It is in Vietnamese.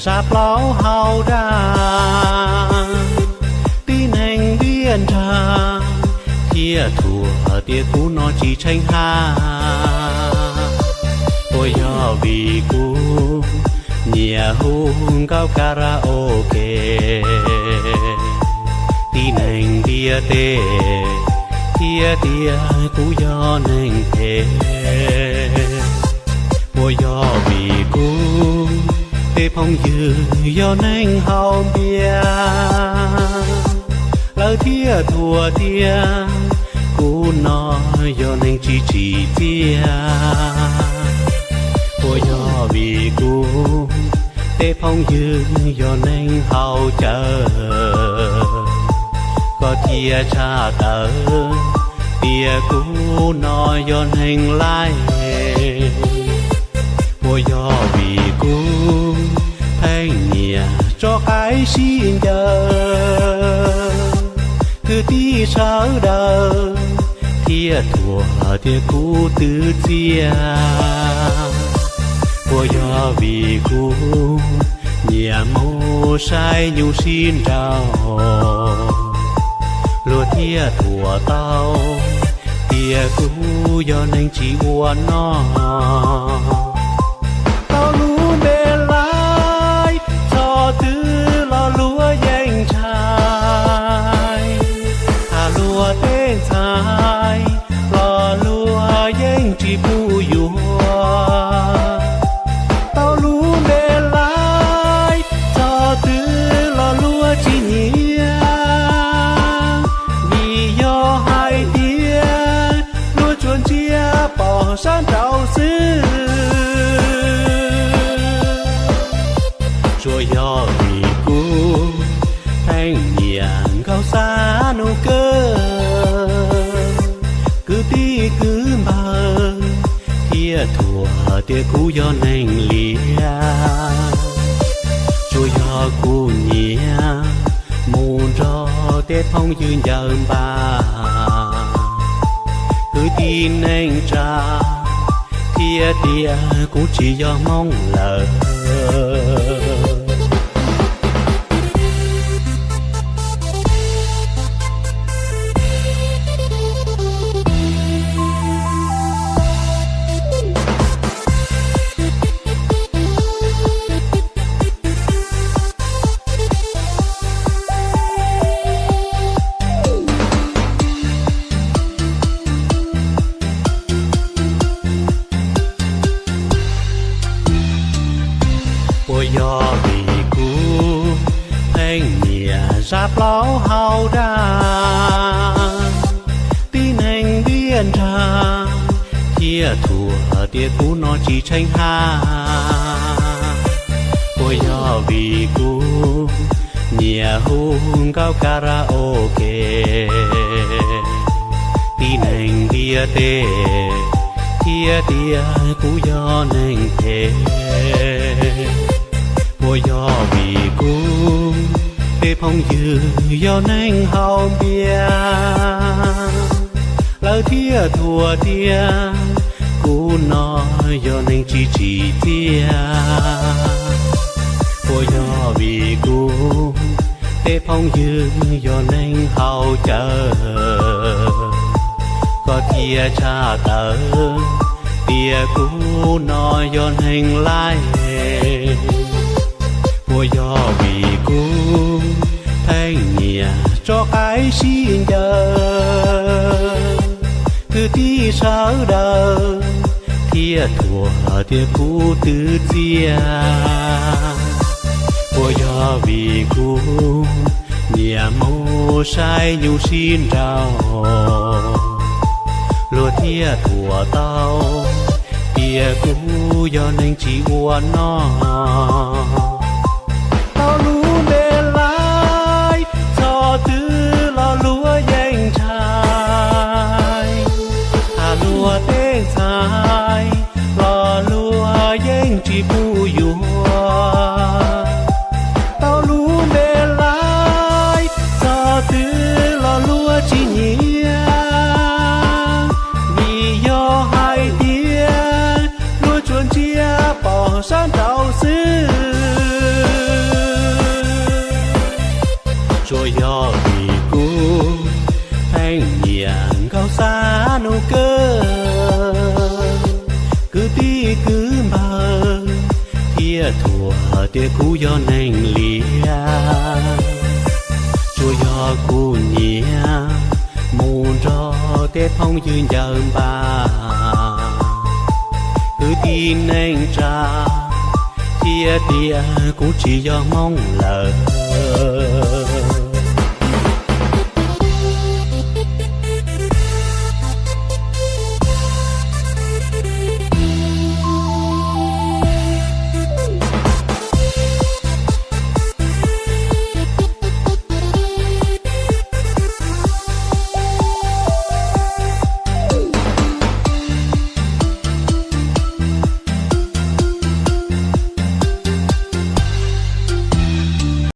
nhẹ giáp lão hào đa. Tin hành biên trà thia thua tia cũ nó chỉ tranh ha. Ôi do vì cũ nhà hung cao karaoke. Tin hành tia tê tia tia cũ do nành thế phong dư do nành hào bia. Lỡ thia thua thia, cú nó do nành chỉ chỉ thia. Của do vì cú, tê phong dư do nành hào chờ có thia cha tờ tia cú nó do hành lai. Của do vì cú anh cho cái xin giờ cứ tí sao đời thia thua thia cũ tứ chia. Ôi do vì cũ nhà mô sai nhu xin rào. Lúa thia thua tao tia cũ do nên chỉ buồn nó. tao 山找死rồi do vì cú thanh nhàn cao xa nụ cơ cứ tí cứ mơ thia thua tia cú do nành lìa rồi do cú nhia muôn cho tết phong dương dần bà cứ tin anh cha kia tia cũng chỉ do mong lời ôi vì cú thanh nhẹ giáp lão hao đa. Tin anh biên ra kia thua tia cú nó chỉ tranh ha ôi do vì cú nhẹ hung cao karaoke. Tin anh tia tê tia tia cú do anh thế ôi do vì cú để phong dư do nành hao bia. Lỡ thia thua tia cú nó do nành chỉ chỉ tia ôi do vì cú để phong dư do nành hao chờ có tia cha tờ tia cú nó do hành lai ôi do vì cú thanh nhẹ cho cái xin giờ cứ tí sao đờ thia thua tia cú tư chia ôi do vì cú nhẹ mô sai nhu xin trao lúa thia thua tao tia cú do nên chỉ uốn nó san đầu xứ rồi do anh nhàng cao xa nô cơ cứ đi cứ mơ thia thua tia cũ do nành lia chúa do cô nhia mùn cho tia phong dương dần bà tin anh cha trà tia cũng chỉ do mong lời